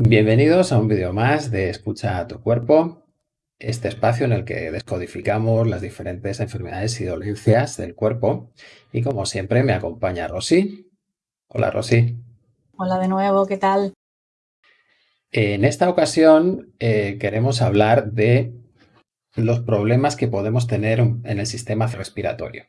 Bienvenidos a un vídeo más de Escucha a tu cuerpo, este espacio en el que descodificamos las diferentes enfermedades y dolencias del cuerpo. Y como siempre me acompaña Rosy. Hola Rosy. Hola de nuevo, ¿qué tal? En esta ocasión eh, queremos hablar de los problemas que podemos tener en el sistema respiratorio.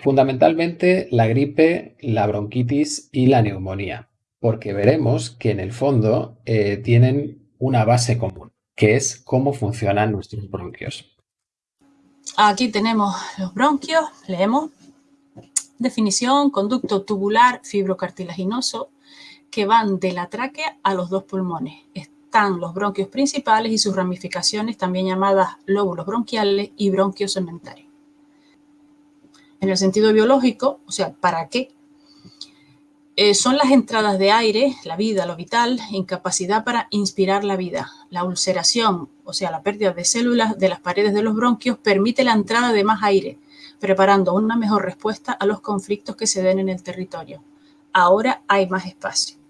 Fundamentalmente la gripe, la bronquitis y la neumonía porque veremos que en el fondo eh, tienen una base común, que es cómo funcionan nuestros bronquios. Aquí tenemos los bronquios, leemos. Definición, conducto tubular fibrocartilaginoso que van de la tráquea a los dos pulmones. Están los bronquios principales y sus ramificaciones, también llamadas lóbulos bronquiales y bronquios segmentarios. En el sentido biológico, o sea, ¿para qué eh, son las entradas de aire, la vida, lo vital, incapacidad para inspirar la vida. La ulceración, o sea, la pérdida de células de las paredes de los bronquios, permite la entrada de más aire, preparando una mejor respuesta a los conflictos que se den en el territorio. Ahora hay más espacio.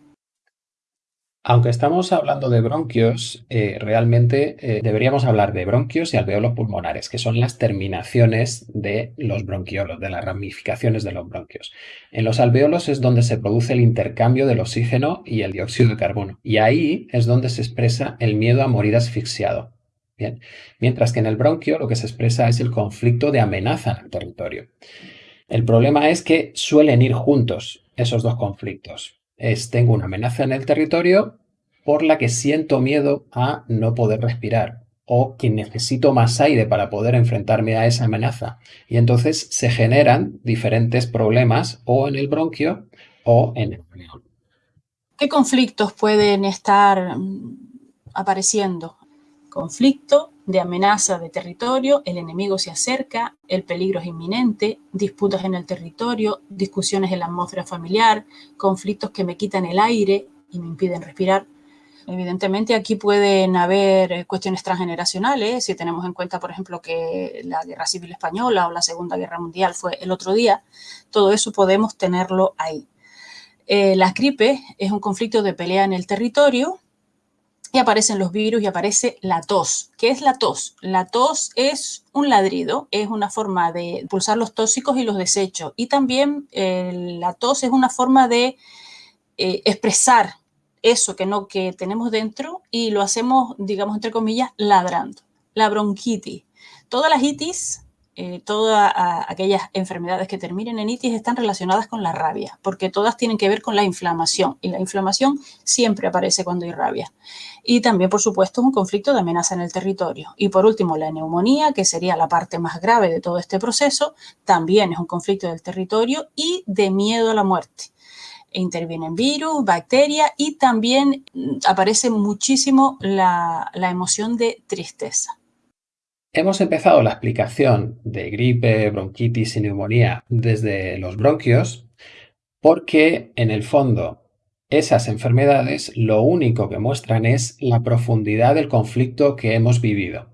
Aunque estamos hablando de bronquios, eh, realmente eh, deberíamos hablar de bronquios y alveolos pulmonares, que son las terminaciones de los bronquiolos, de las ramificaciones de los bronquios. En los alveolos es donde se produce el intercambio del oxígeno y el dióxido de carbono, y ahí es donde se expresa el miedo a morir asfixiado. Bien. Mientras que en el bronquio lo que se expresa es el conflicto de amenaza en el territorio. El problema es que suelen ir juntos esos dos conflictos es tengo una amenaza en el territorio por la que siento miedo a no poder respirar o que necesito más aire para poder enfrentarme a esa amenaza. Y entonces se generan diferentes problemas o en el bronquio o en el alveolo. ¿Qué conflictos pueden estar mm, apareciendo? Conflicto de amenaza de territorio, el enemigo se acerca, el peligro es inminente, disputas en el territorio, discusiones en la atmósfera familiar, conflictos que me quitan el aire y me impiden respirar. Evidentemente aquí pueden haber cuestiones transgeneracionales, si tenemos en cuenta, por ejemplo, que la Guerra Civil Española o la Segunda Guerra Mundial fue el otro día, todo eso podemos tenerlo ahí. Eh, la gripe es un conflicto de pelea en el territorio, y aparecen los virus y aparece la tos. ¿Qué es la tos? La tos es un ladrido, es una forma de pulsar los tóxicos y los desechos. Y también eh, la tos es una forma de eh, expresar eso que, no, que tenemos dentro y lo hacemos, digamos, entre comillas, ladrando. La bronquitis. Todas las itis eh, todas aquellas enfermedades que terminen en itis están relacionadas con la rabia, porque todas tienen que ver con la inflamación y la inflamación siempre aparece cuando hay rabia. Y también, por supuesto, un conflicto de amenaza en el territorio. Y por último, la neumonía, que sería la parte más grave de todo este proceso, también es un conflicto del territorio y de miedo a la muerte intervienen virus, bacterias y también aparece muchísimo la emoción de tristeza. Hemos empezado la explicación de gripe, bronquitis y neumonía desde los bronquios porque en el fondo esas enfermedades lo único que muestran es la profundidad del conflicto que hemos vivido.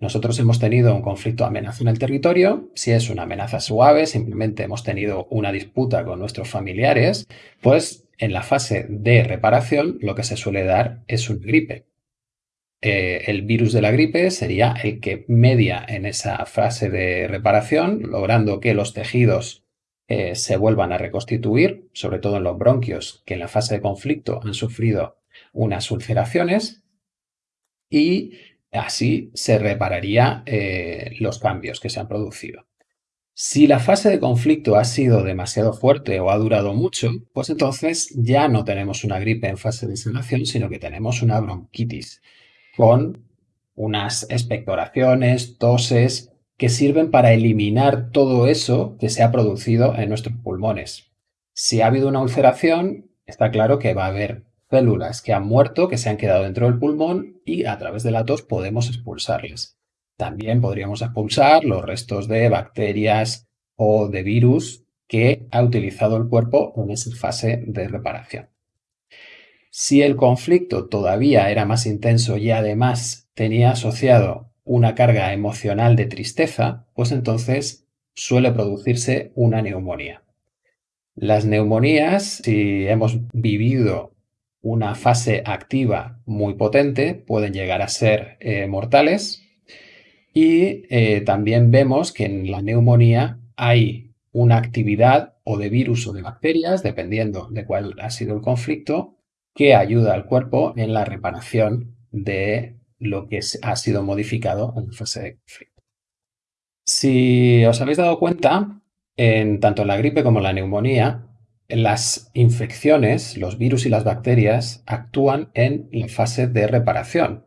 Nosotros hemos tenido un conflicto amenaza en el territorio, si es una amenaza suave, simplemente hemos tenido una disputa con nuestros familiares, pues en la fase de reparación lo que se suele dar es una gripe. Eh, el virus de la gripe sería el que media en esa fase de reparación, logrando que los tejidos eh, se vuelvan a reconstituir, sobre todo en los bronquios, que en la fase de conflicto han sufrido unas ulceraciones, y así se repararía eh, los cambios que se han producido. Si la fase de conflicto ha sido demasiado fuerte o ha durado mucho, pues entonces ya no tenemos una gripe en fase de sanación, sino que tenemos una bronquitis con unas expectoraciones, toses, que sirven para eliminar todo eso que se ha producido en nuestros pulmones. Si ha habido una ulceración, está claro que va a haber células que han muerto, que se han quedado dentro del pulmón y a través de la tos podemos expulsarlas. También podríamos expulsar los restos de bacterias o de virus que ha utilizado el cuerpo en esa fase de reparación. Si el conflicto todavía era más intenso y además tenía asociado una carga emocional de tristeza, pues entonces suele producirse una neumonía. Las neumonías, si hemos vivido una fase activa muy potente, pueden llegar a ser eh, mortales. Y eh, también vemos que en la neumonía hay una actividad o de virus o de bacterias, dependiendo de cuál ha sido el conflicto, que ayuda al cuerpo en la reparación de lo que ha sido modificado en fase de conflicto. Si os habéis dado cuenta, en tanto la gripe como la neumonía, las infecciones, los virus y las bacterias actúan en la fase de reparación.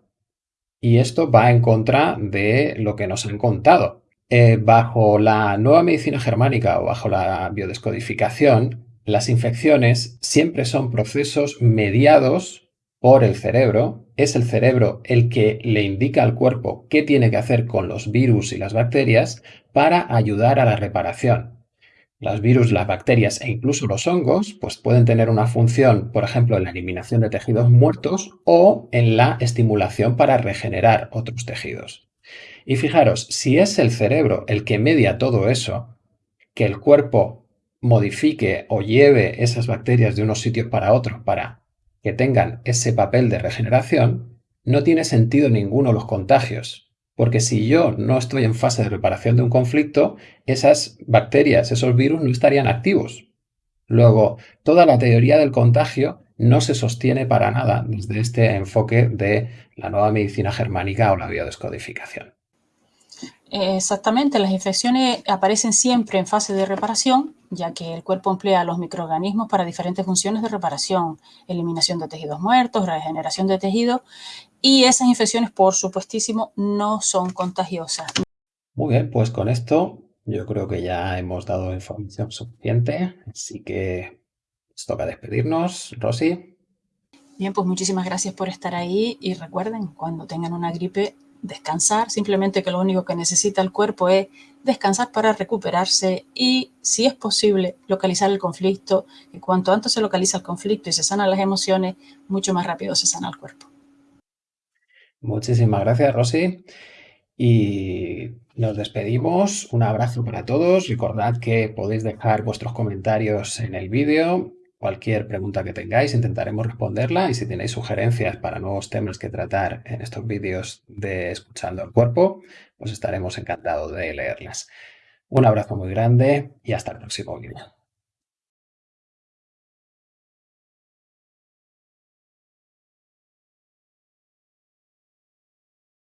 Y esto va en contra de lo que nos han contado. Eh, bajo la nueva medicina germánica o bajo la biodescodificación, las infecciones siempre son procesos mediados por el cerebro. Es el cerebro el que le indica al cuerpo qué tiene que hacer con los virus y las bacterias para ayudar a la reparación. Los virus, las bacterias e incluso los hongos pues pueden tener una función, por ejemplo, en la eliminación de tejidos muertos o en la estimulación para regenerar otros tejidos. Y fijaros, si es el cerebro el que media todo eso, que el cuerpo modifique o lleve esas bacterias de unos sitios para otros para que tengan ese papel de regeneración, no tiene sentido ninguno los contagios, porque si yo no estoy en fase de reparación de un conflicto, esas bacterias, esos virus no estarían activos. Luego, toda la teoría del contagio no se sostiene para nada desde este enfoque de la nueva medicina germánica o la biodescodificación. Exactamente, las infecciones aparecen siempre en fase de reparación, ya que el cuerpo emplea los microorganismos para diferentes funciones de reparación, eliminación de tejidos muertos, regeneración de tejidos, y esas infecciones, por supuestísimo, no son contagiosas. Muy bien, pues con esto yo creo que ya hemos dado información suficiente, así que nos toca despedirnos. Rosy. Bien, pues muchísimas gracias por estar ahí y recuerden, cuando tengan una gripe, descansar, simplemente que lo único que necesita el cuerpo es descansar para recuperarse y, si es posible, localizar el conflicto. Y cuanto antes se localiza el conflicto y se sanan las emociones, mucho más rápido se sana el cuerpo. Muchísimas gracias, Rosy. Y nos despedimos. Un abrazo para todos. Recordad que podéis dejar vuestros comentarios en el vídeo Cualquier pregunta que tengáis intentaremos responderla y si tenéis sugerencias para nuevos temas que tratar en estos vídeos de Escuchando el Cuerpo, pues estaremos encantados de leerlas. Un abrazo muy grande y hasta el próximo vídeo.